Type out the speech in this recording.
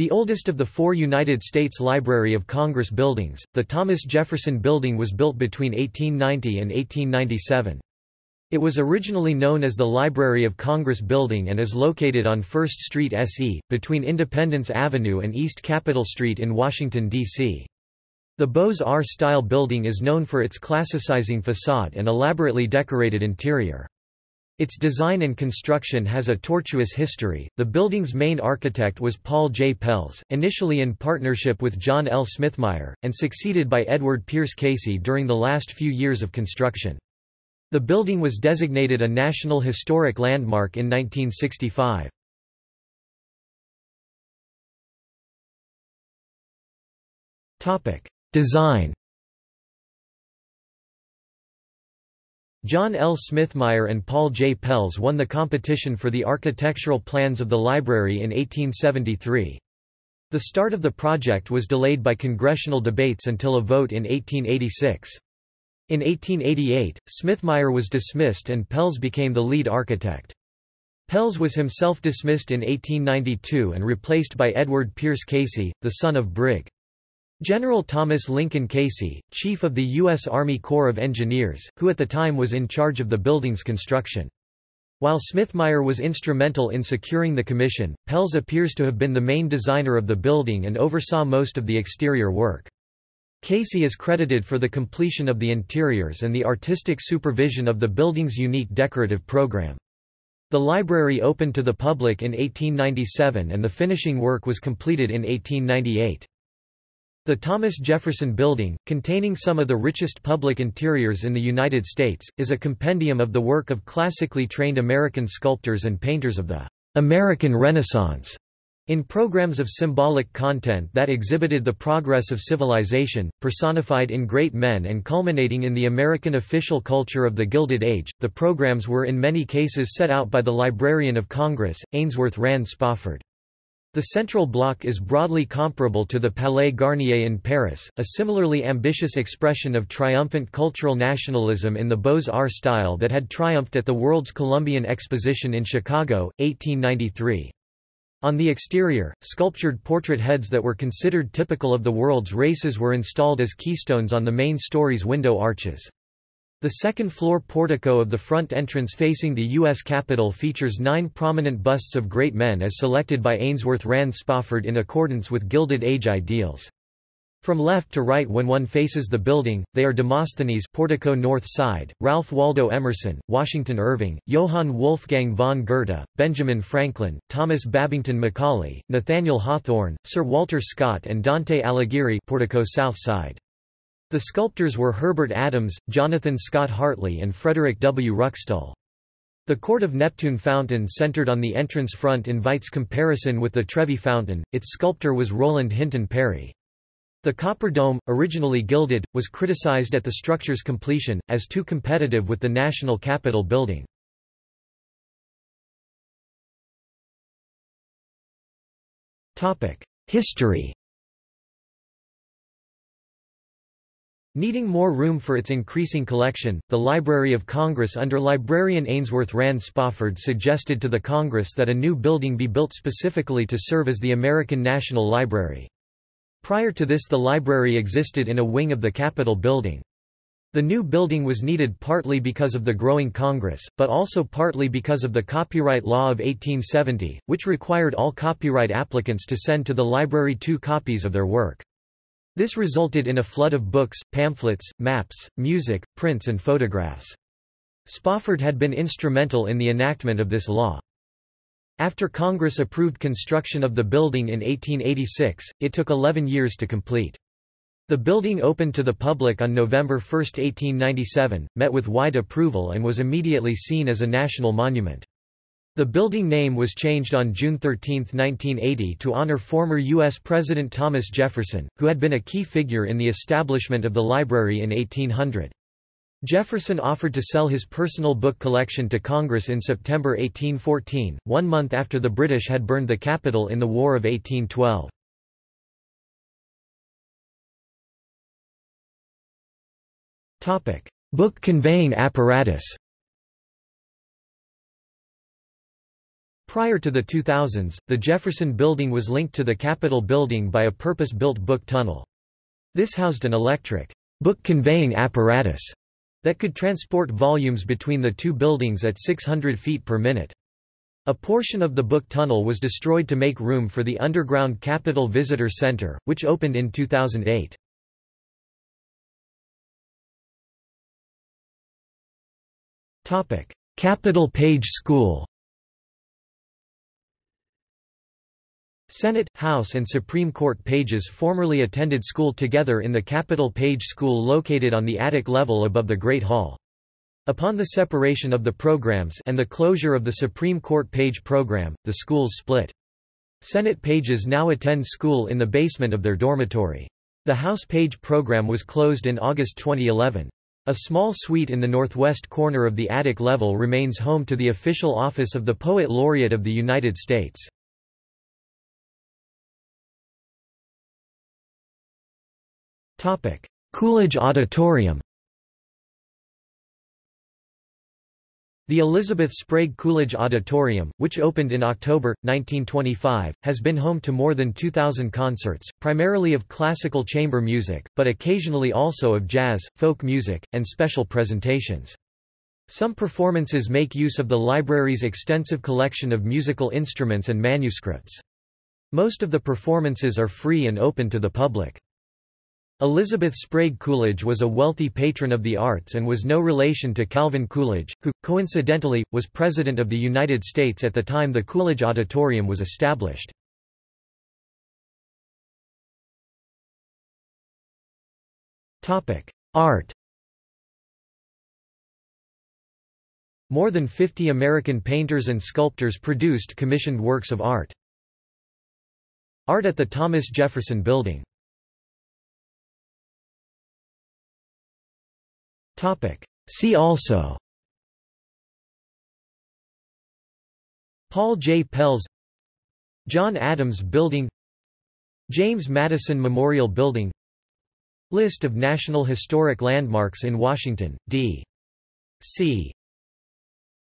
The oldest of the four United States Library of Congress buildings, the Thomas Jefferson Building was built between 1890 and 1897. It was originally known as the Library of Congress Building and is located on 1st Street SE, between Independence Avenue and East Capitol Street in Washington, D.C. The Beaux-Arts style building is known for its classicizing facade and elaborately decorated interior. Its design and construction has a tortuous history. The building's main architect was Paul J. Pelz, initially in partnership with John L. Smithmeyer, and succeeded by Edward Pierce Casey during the last few years of construction. The building was designated a National Historic Landmark in 1965. Topic: Design John L. Smithmeyer and Paul J. Pelz won the competition for the architectural plans of the library in 1873. The start of the project was delayed by congressional debates until a vote in 1886. In 1888, Smithmeyer was dismissed and Pelz became the lead architect. Pelz was himself dismissed in 1892 and replaced by Edward Pierce Casey, the son of Brig. General Thomas Lincoln Casey, chief of the U.S. Army Corps of Engineers, who at the time was in charge of the building's construction. While Smithmeyer was instrumental in securing the commission, Pelz appears to have been the main designer of the building and oversaw most of the exterior work. Casey is credited for the completion of the interiors and the artistic supervision of the building's unique decorative program. The library opened to the public in 1897 and the finishing work was completed in 1898. The Thomas Jefferson Building, containing some of the richest public interiors in the United States, is a compendium of the work of classically trained American sculptors and painters of the American Renaissance. In programs of symbolic content that exhibited the progress of civilization, personified in great men and culminating in the American official culture of the Gilded Age, the programs were in many cases set out by the Librarian of Congress, Ainsworth Rand Spofford. The central block is broadly comparable to the Palais Garnier in Paris, a similarly ambitious expression of triumphant cultural nationalism in the Beaux-Arts style that had triumphed at the World's Columbian Exposition in Chicago, 1893. On the exterior, sculptured portrait heads that were considered typical of the world's races were installed as keystones on the main story's window arches. The second-floor portico of the front entrance facing the U.S. Capitol features nine prominent busts of great men as selected by Ainsworth Rand Spofford in accordance with Gilded Age ideals. From left to right when one faces the building, they are Demosthenes portico north side, Ralph Waldo Emerson, Washington Irving, Johann Wolfgang von Goethe, Benjamin Franklin, Thomas Babington Macaulay, Nathaniel Hawthorne, Sir Walter Scott and Dante Alighieri portico south side. The sculptors were Herbert Adams, Jonathan Scott Hartley and Frederick W. Ruckstuhl. The Court of Neptune fountain centered on the entrance front invites comparison with the Trevi fountain, its sculptor was Roland Hinton Perry. The copper dome, originally gilded, was criticized at the structure's completion, as too competitive with the National Capitol building. History Needing more room for its increasing collection, the Library of Congress under librarian Ainsworth Rand Spofford suggested to the Congress that a new building be built specifically to serve as the American National Library. Prior to this the library existed in a wing of the Capitol building. The new building was needed partly because of the growing Congress, but also partly because of the Copyright Law of 1870, which required all copyright applicants to send to the library two copies of their work. This resulted in a flood of books, pamphlets, maps, music, prints and photographs. Spofford had been instrumental in the enactment of this law. After Congress approved construction of the building in 1886, it took 11 years to complete. The building opened to the public on November 1, 1897, met with wide approval and was immediately seen as a national monument. The building name was changed on June 13, 1980 to honor former U.S. President Thomas Jefferson, who had been a key figure in the establishment of the library in 1800. Jefferson offered to sell his personal book collection to Congress in September 1814, one month after the British had burned the Capitol in the War of 1812. Book conveying apparatus Prior to the 2000s, the Jefferson Building was linked to the Capitol Building by a purpose-built book tunnel. This housed an electric book conveying apparatus that could transport volumes between the two buildings at 600 feet per minute. A portion of the book tunnel was destroyed to make room for the underground Capitol Visitor Center, which opened in 2008. Capitol Page School Senate, House and Supreme Court pages formerly attended school together in the Capitol Page School located on the attic level above the Great Hall. Upon the separation of the programs and the closure of the Supreme Court Page program, the schools split. Senate pages now attend school in the basement of their dormitory. The House Page program was closed in August 2011. A small suite in the northwest corner of the attic level remains home to the official office of the Poet Laureate of the United States. Coolidge Auditorium The Elizabeth Sprague Coolidge Auditorium, which opened in October, 1925, has been home to more than 2,000 concerts, primarily of classical chamber music, but occasionally also of jazz, folk music, and special presentations. Some performances make use of the library's extensive collection of musical instruments and manuscripts. Most of the performances are free and open to the public. Elizabeth Sprague Coolidge was a wealthy patron of the arts and was no relation to Calvin Coolidge, who, coincidentally, was President of the United States at the time the Coolidge Auditorium was established. Art More than 50 American painters and sculptors produced commissioned works of art. Art at the Thomas Jefferson Building See also Paul J. Pelz John Adams Building James Madison Memorial Building List of National Historic Landmarks in Washington, D. C.